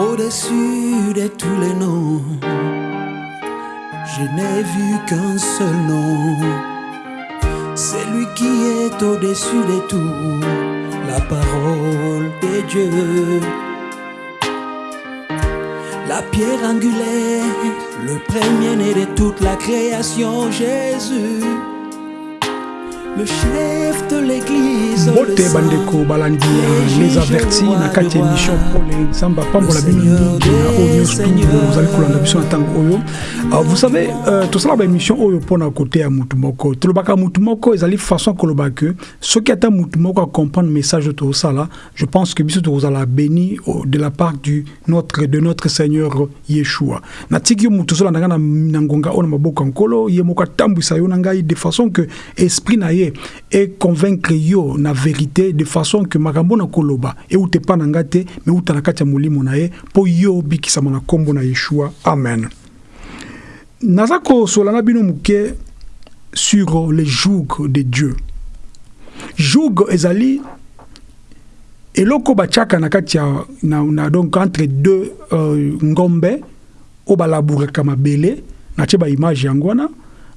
Au-dessus de tous les noms, je n'ai vu qu'un seul nom. C'est lui qui est au-dessus de tout, la parole de Dieu. La pierre angulaire, le premier-né de toute la création, Jésus. Le chef de l'église. bote bandeko balandi ya les avertis na kati ya émission pole. Nzambe apambola bino mingi na oyo nyonso ozali kolanda biso na ntango oyo. Ah, vous savez euh, tosala baémission oyo mpona kote ya mutu moko. Tolobaka mutu moko ezali façon koloba ke soki ata mutu moko acomprendre message oyo tozosala je pense que biso tokozala béni de la part du notre, de notre seigneur yeshua. Natiki yo mutu ozolanda ngai na, na ngonga oyo na maboko ya nkolo ye moko atambwisa yo na ngai de façon que esprit na ye econvaincre yo na vérité de façon que makambo na koloba euta epa na ngai te me euta na kati ya molimo na ye mpo yo obikisama na nkombo na yeshua. Amen. Naza kosola na bino sur le joug de dieu. Joug ezali eloko batiaka na kati ya na, na, donc entre deux euh, ngombe oyo balabouraka mabele natie baimage yango wana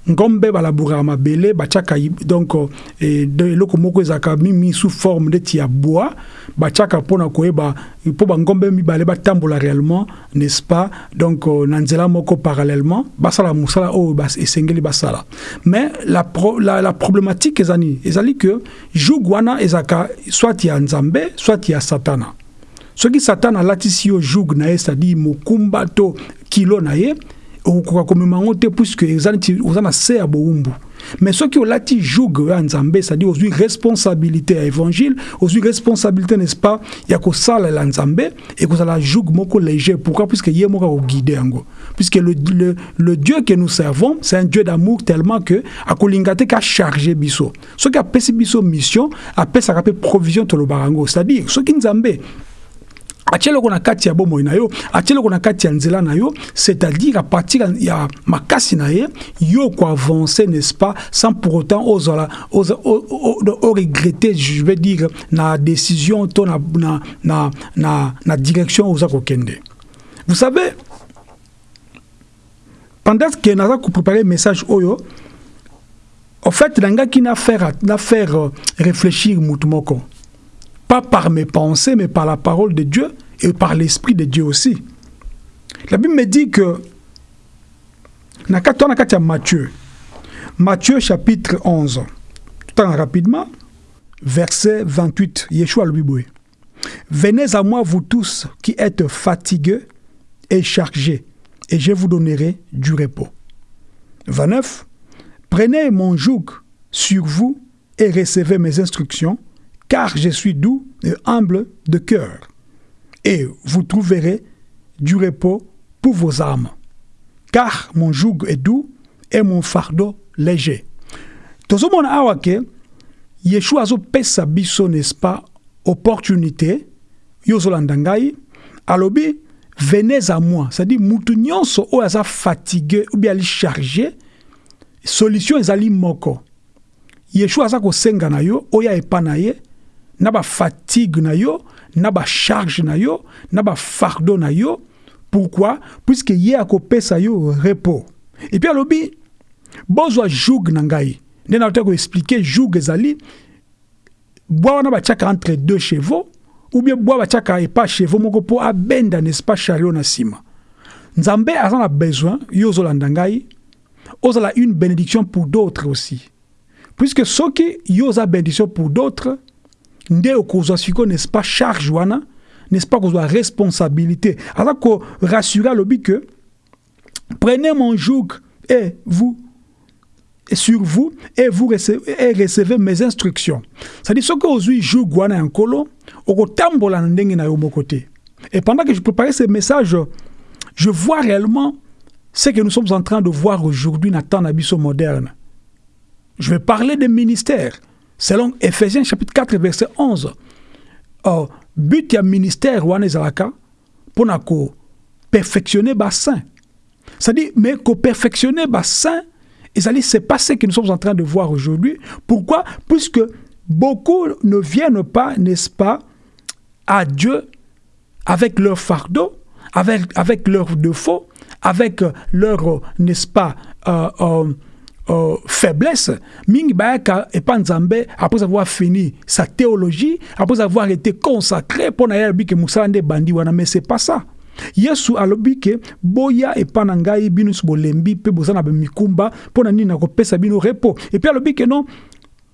ngombe balabouraka mabele batiaka donc eh, eloko moko ezalaka mimi sous forme neti ya bois batiaka mpona koyeba mpo bangombe mibale batambola réellement n'est-ce pas? Donc euh, na nzela moko parallèlement basala mosala oyo esengeli basala. Mais la, pro, la, la problématique eza nini ezali que joug wana soit ya nzambe soit ya satana. Soki satana alatisi yo joug na ye c'est-à-dire mokumba kilo na ye okokoka komema yango te puisque oza na se ya bowumbu. Mais soki olati joug ya nzambe c'est-à-dire ozwi responsabilité ya évangile ozwi responsabilité n'est-ce pas ya kosalela nzambe ekozala joug moko léger. Pourquoi? Puisque ye moko akoguide yango. Puisque le, le, le dieu que nous servons c'est un dieu d'amour tellement que akolinga te kacharge biso. Soki apesi biso mission apesaka mpe provision tolobaka yango. C'est-à-dire soki nzambe atie eloko na kati ya bomoi na yo atie eloko na kati ya nzela na yo c'est-à-dire à partir ya makasi na ye yo koavance n'est-ce pas sans pour autant ozala oregretter je vais dire na décision to na, na, na, na, na direction oza kokende vous savez pendant que naza kopréparer message oyo en fait nangaki na faire, na faire euh, réfléchir mutu moko pas par mes pensées, mais par la parole de Dieu et par l'Esprit de Dieu aussi. La Bible me dit que, ya Matthieu, Matthieu chapitre 11, tout temps rapidement, verset 28, Yeshua Bible. Venez à moi, vous tous qui êtes fatigués et chargés, et je vous donnerai du repos. 29. Prenez mon joug sur vous et recevez mes instructions, car je suis doux et humble de cœur, et vous trouverez du repos pour vos âmes. Car mon joug est doux et mon fardeau léger. tozomona awa ke yeshua azopesa biso n'est-ce pas opportunité? Yo ozolanda alobi venez à moi c'est-à-dire mutu nyonso oyo aza fatigué ou bien ali chargé solution ezali moko yeshua aza kosenga na yo oya epa na ye na bafatigue na yo na bacharge na yo na bafardeau na yo. Pourquoi? Puisque ye akopesa yo repos. Epuis alobi bozwa joug na ngai nde nauta koexplike joug ezali bwa wana batiaka entre deux chevaux ou bien bwa batiaka epa chevaux moko mpo abenda n'est-ce pas chariot na nsima. Nzambe aza na besoin yo ozolanda ngai ozala une bénédiction pour d'autres aussi. Puisque soki yo oza bénédiction pour d'autres nde okozwa sikoyo n'est-ce pas charge wana n'est-ce pas kozwa responsabilité? Aza korassure alobi que prenez mon joug et vous et sur vous et vous recevez, et recevez mes instructions. C'est-à-dire soki ozwi joug wana ya nkolo okotambola na ndenge na yo moko te. Et pendant que je préparais ce message je vois réellement ce que nous sommes en train de voir aujourd'hui na temps na biso moderne. Je vais parler des ministères selon Ephésiens chapitre 4 verset 11 oh, but ya ministère wana ezalaka mpona koperfectionner basaint c'est-à-dire mais koperfectionner basaint ezali c'est pas ce que nous sommes en train de voir aujourd'hui. Pourquoi? Puisque beaucoup ne viennent pas n'est-ce pas à Dieu avec leur fardeau avec, avec leurs défauts, avec leur, n'est-ce pas, euh, euh, euh, faiblesse, mingi bayaka epa nzambe après avoir fini sa théologie, après avoir été consacré pour na yebi ke musala nde bandi wana mais c'est pas ça. yesu alobi ke boya epa na ngai bino nyonso bolembi mpe boza na bamikumba na nini bino repos epuis alobi ke non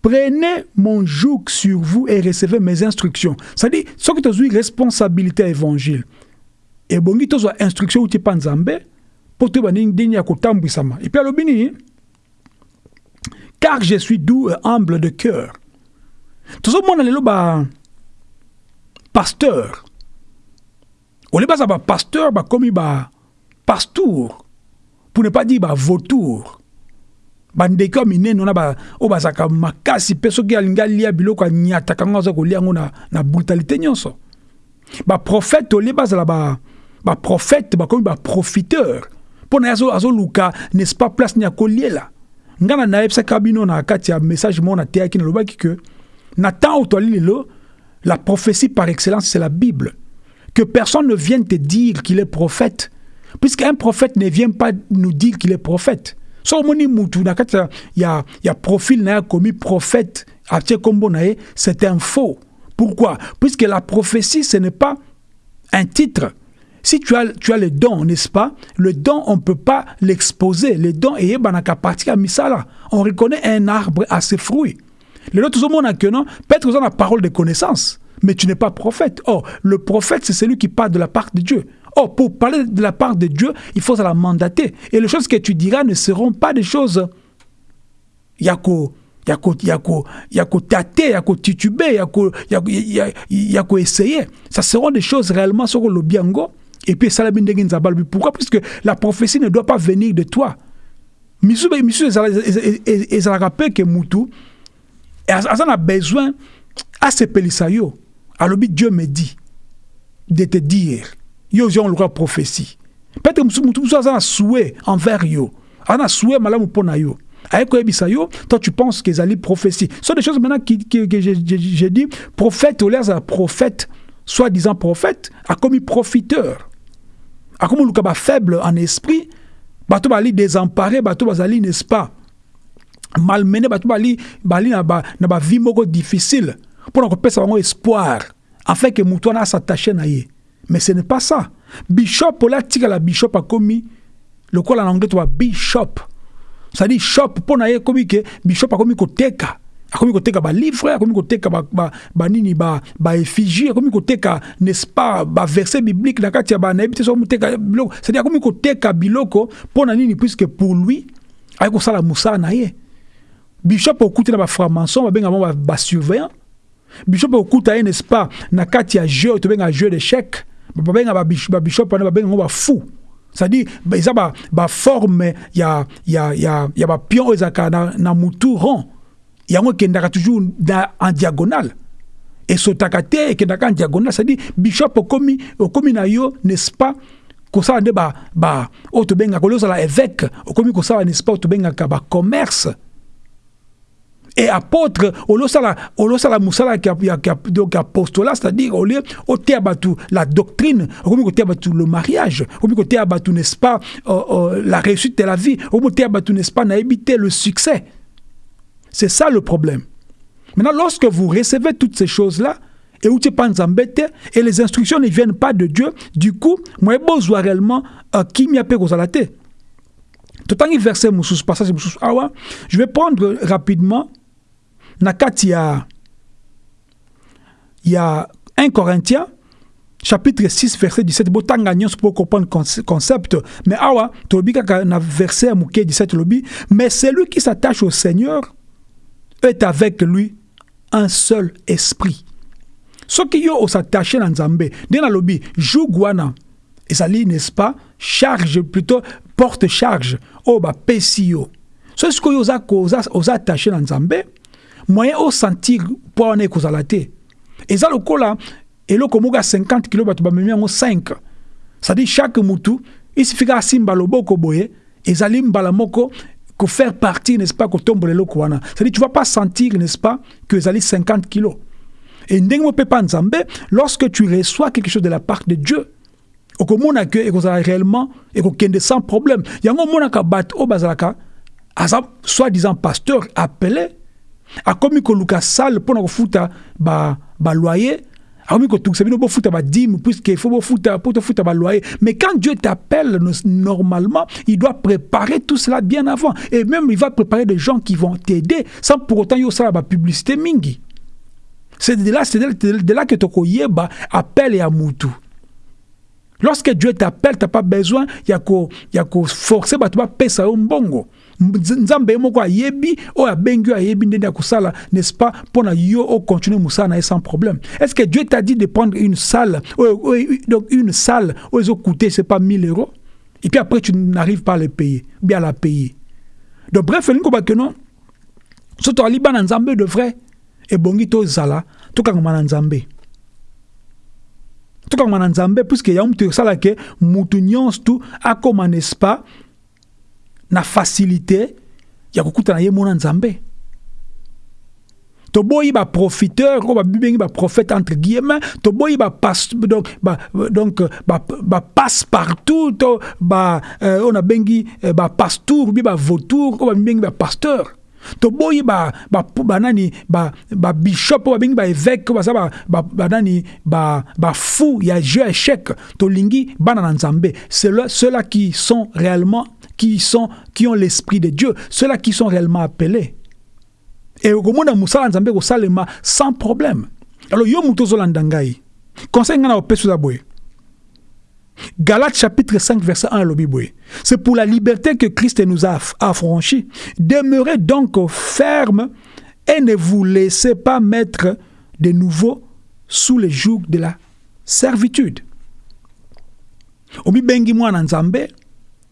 prenez mon joug sur vous et recevez mes instructions. C'est-à-dire soki tozwi responsabilité ya évangile ebongi tozwa instruction uti epa nzambe mpo toyeba ndenge ya kotambwisama. Epuis alobi nini car je suis doux et humble de cœur. Tozomona lelo ba pasteur. Ole baza bapasteur bakomi bapastour pour ne pas dire bavautour bandeko ya minene wana oyo bazalaka makasi mpe soki alingi alia biloko anyataka ngo aza kolia yango na, na brutalité nyonso baprofete olie bazala ba- baprofete bakomi baprofiteur mpo na ye azo- azoluka n'est-ce pas place ni ya na message moko nateyaki nalobaki ke la prophétie par excellence c'est la bible. Que personne ne vienne te dire qu'il est prophète puisqu'un prophète ne vient pas nous dire qu'il est prophète. So omoni mutu na kati ya- ya, profil na ye prophète atie kombo c'est un faux. Pourquoi? Puisque la prophétie ce n'est pas un titre si tu as, tu as le don, n'est-ce pas? Le don, on ne peut pas l'exposer. Le don est banaka partie à misala. On reconnaît un arbre à ses fruits. Le lot, tout monde a que non. Peut-être que la parole de connaissance, mais tu n'es pas prophète. Or, le prophète, c'est celui qui parle de la part de Dieu. Or, pour parler de la part de Dieu, il faut la mandater. Et les choses que tu diras ne seront pas des choses yako yako yako yako tâter yako tituber yako yako ya- yako essayer ça seront des choses réellement sur le biango et puis ça pourquoi? Puisque la prophétie ne doit pas venir de toi. Ez- ezalaka mpe ke mutu az- aza na besoin asepelisa yo alobi dieu me dit de te dire yo yango lokola prophétie. Peut-être mutu mosusu aza na souhait envers yo. Na souhait malamu mpo na yo. Toi tu penses que ezali prophétie. So des choses maintenant qui, qui, que j'ai- j'ai j'ai dit prophète olia azala prophète soi-disant prophète akomi profiteur akomi oluka bafaible en esprit bato bali désemparé bato bazali n'est-ce pas? Malmené bato bali bali na ba na ba vie moko difficile. Mpona kopesa bango espoir afin ke motu wana asattache na ye. Mais ce n'est pas ça. Bishop ola atikala bishop akomi lokola na anglais to ba bishop. C'est-à-dire shop mpo na ye akomi ke bishop akomi koteka akomi koteka balivre akomi koteka ba- ba- banini ba- baeffigie akomi koteka n'est-ce pas baverset biblique na kati ya banayebi te so moteka biloko. C'est-à-dire akomi koteka biloko mpo na nini puisque pour lui aye kosala mosala na ye. Bishop okuti na bafranc-maçon babenga bango ba- basurveillant bishop okuta ye n'est-ce pas na kati ya jeu oyo tobenga jeu d'échec. Babenga babish- babishop wana babenga yango bafou c'est-à-dire eza ba- baforme ya, bapion oyo ezalaka na mutu rond yango ekendaka toujours na, en diagonale. Esotaka te ekendaka en diagonale c'est-à-dire bishop okomi, okomi na n'est-ce pas? Kosala nde ba, ba, oyo tobengaka oli ozala évêque okomi kosala n'est-ce pas? Oyo tobengaka bacommerce et apôtre olosala olosala mosala ya, ya, ya, apostolat c'est-à-dire au lieu oteya bato la doctrine okomi koteya bato le mariage okomi koteya bato n'est-ce pas euh, euh, la réussite de la vie okomi koteya bato n'est-ce pas nayebi te le succès c'est ça le problème. Maintenant lorsque vous recevez toutes ces choses là et où tu nzambe te et les instructions ne viennent pas de Dieu du coup moi bozwa réellement euh, kimia pe kozala te totangi verset passage awa je vais prendre rapidement na kati ya ya 1 Corinthiens chapitre 6 verset 17 botanga nyonso pour comprendre conce- concept. Mais awa na verset ya moke 17 lobi mais celui qui s'attache au Seigneur est avec lui un seul esprit. Soki yo osatache na nzambe nde nalobi joug wana ezali n'est-ce pas charge plutôt porte charge oyo bapesi yo. So sikoyo oza, oza, oza attaché na nzambe? Moyen osentir poids wana ekozala te. Eza lokola eloko moko ya 50 kilo bato bamemi yango 5 c'est-à-dire chaque mutu isifika asimba loboko boye ezali mbala moko faire partie n'est-ce pas kotombola eloko wana. C'est-à-dire tu vas pas sentir n'est-ce pas que ezali 50 kilos. Et nzambe lorsque tu reçois quelque chose de la part de Dieu okomona ke ekozala réellement ekokende sans problème. Yango omonaka bato oyo bazalaka aza soi-disant pasteur appelé akomi koluka sale mpona kofuta baloyer ba puisque faut bofuta po tofuta baloyer mais quand Dieu t'appelle normalement il doit préparer tout cela bien avant. Et même il va préparer des gens qui vont t'aider sans pour autant yosala bapublicité mingi. C'est de là, de là que tokoyeba appel à mutu Lorsque Dieu t'appelle, tu n'as pas besoin, il y a qu'à forcer, tu nzambe moko ayebi ayebi ya n'est-ce pas? Mpona yo ocontinue mosala na sans problème. Est-ce que dieu t'a dit de prendre une salle donc une salle oyo ezocoûter c'est pas 1000 euros? Et puis après tu n'arrives pas à le payer bien à la payer. Donc bref elingi kobake non? So tozali bana nzambe de vrai. Ebongi tozala tokangama na nzambe. Tokangama na nzambe puiske yango moto esalaka mutu nyonso tu akóma n'est-ce pas? Na facilité ya kokutana ye mona nzambe. Toboyi baprofiteur oyo babibengi baprophète entre guillemets toboyi donc ba, donc bapasse ba partout to ba euh, oyo nabengi euh, bapastour bi bavautour oyo babibengi bapasteur toboyi banani babishop oyo babengi baévêque oyo baza banani bafou ya jeu échec tolingi bana na nzambe. Ceux-là qui sont réellement qui, sont, qui ont l'esprit de Dieu, ceux-là qui sont réellement appelés. Et au monde musala nzambe salema sans problème. Alors yo mutozo landangai. Conseil ngana opesu zabwe. Galates chapitre 5 verset 1 lobi C'est pour la liberté que Christ nous a affranchis. Demeurez donc ferme et ne vous laissez pas mettre de nouveau sous le joug de la servitude. Obi bengi mwana nzambe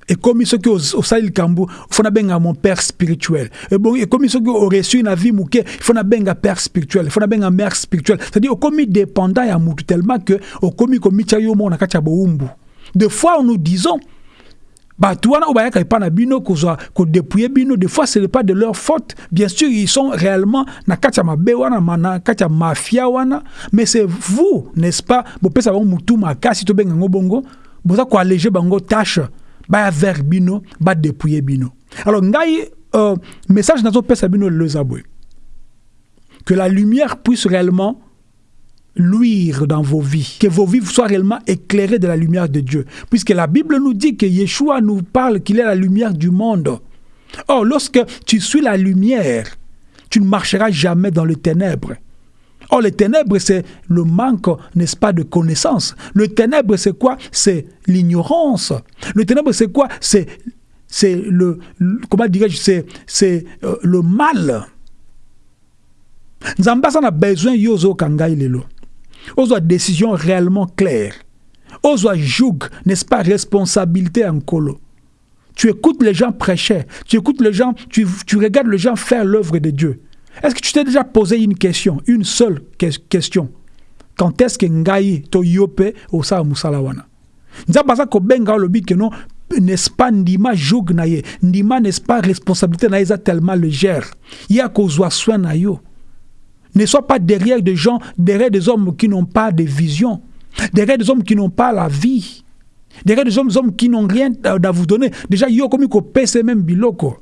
ekomi soki osali likambo fo nabenga mon père spirituel. Ekomi soki oreçu na vie moke fo nabenga père spirituel fo nabenga mère spirituel c'est-à-dire okomi dépendant ya mutu tellement que okomi komitya yo moko na kati ya bowumbu de fois nous disons na bino bino des fois ce n'est pas de leur faute. Bien sûr ils sont réellement na kati ya mabe wana na kati ya mafia wana mais c'est vous n'est-ce pas? Bopesa bango makasi bango tâche baya vers bino badépouye bino alors euh, message nazopesa bino lelo eza boye que la lumière puisse réellement luire dans vos vies, que vos vies soient réellement éclairées de la lumière de Dieu. Puisque la Bible nous dit que Yeshua nous parle qu'il est la lumière du monde. Or, lorsque tu suis la lumière, tu ne marcheras jamais dans les ténèbres. Or, les ténèbres, c'est le manque, n'est-ce pas, de connaissance. Le ténèbre, c'est quoi? C'est l'ignorance. Le ténèbre, c'est quoi? C'est le, comment c'est euh, le mal. Nzambe aza na besoin yo décision réellement claire. Ozwa joug n'est-ce pas responsabilité en colo. Tu écoutes les gens prêcher. Tu écoutes les gens tu, tu regardes les gens faire l'œuvre de Dieu est-ce que tu t'es déjà posé une question, une seule question? Quand est-ce que ngai to yope osala musala wana nzambe aza kobenga olobi ke non n'est-ce pas ndima joug na ye? Ndima n'est-ce pas responsabilité na eza tellement légère. Ye akozwa soin na yo. Ne sois pas derrière des gens derrière des hommes qui n'ont pas de vision derrière des hommes qui n'ont pas la vie derrière des hommes, hommes qui n'ont rien à vous donner. Déjà yo komi kopesa même biloko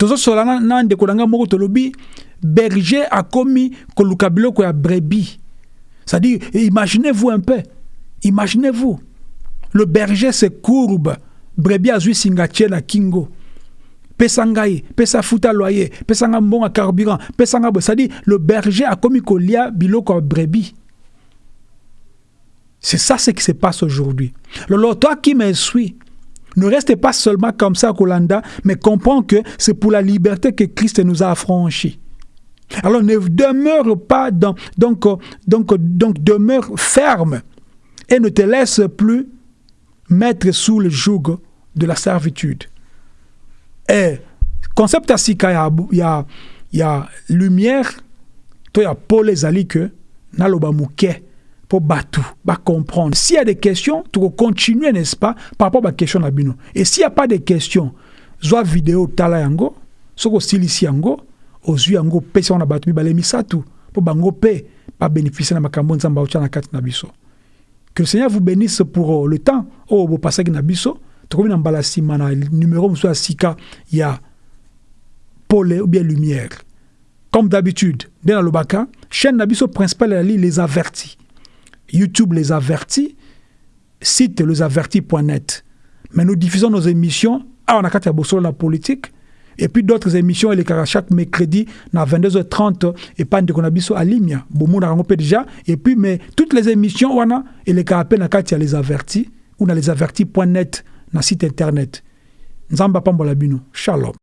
tozosola na, ndeko na ngai moko tolobi berger akomi koluka biloko ya brebis. C'est-à-dire imaginez-vous un peu imaginez-vous le berger se courbe. Brebis azwi singa tie kingo. Pesa ngai pesa futa loyer pesa ngai carburant pesa ngai boye c'est-à-dire le berger akomi kolia biloko ya brebis. C'est ça ce qui se passe aujourd'hui. Lolo toi qui me ne restez pas seulement comme ça, Kolanda, mais comprends que c'est pour la liberté que Christ nous a affranchis. Alors ne demeure pas dans, donc, donc, donc demeure ferme et ne te laisse plus mettre sous le joug de la servitude. Et concept asika il y a, y a lumière, toi il y a Paul ezali naloba pour batu, ba comprendre. S'il y a des questions, tu vas continuer, n'est-ce pas, par rapport à la question bino. Et s'il n'y a pas de questions, soit vidéo tala yango, soko silisi yango, ozwi yango pesa na batu mibale misatu, pour bango pe, pas bénéficier na makambo nzamba na kati na biso. Que le Seigneur vous bénisse pour euh, le temps. Oh, vous passez Nabiso. Trouvez dans Balasima, numéro soit Sika, il y a ou bien lumière. Comme d'habitude, dans le Baka, chaîne Nabiso principale, les avertis. YouTube les avertis, site lesavertis.net. Mais nous diffusons nos émissions à on a la politique et puis d'autres émissions les chaque mercredi à 22h30 et pas de konabiso à Limia. Bomo na déjà et puis mais toutes les émissions wana et les na katia les avertis ou na lesavertis.net na site internet. Nzamba pambola bino. Shalom.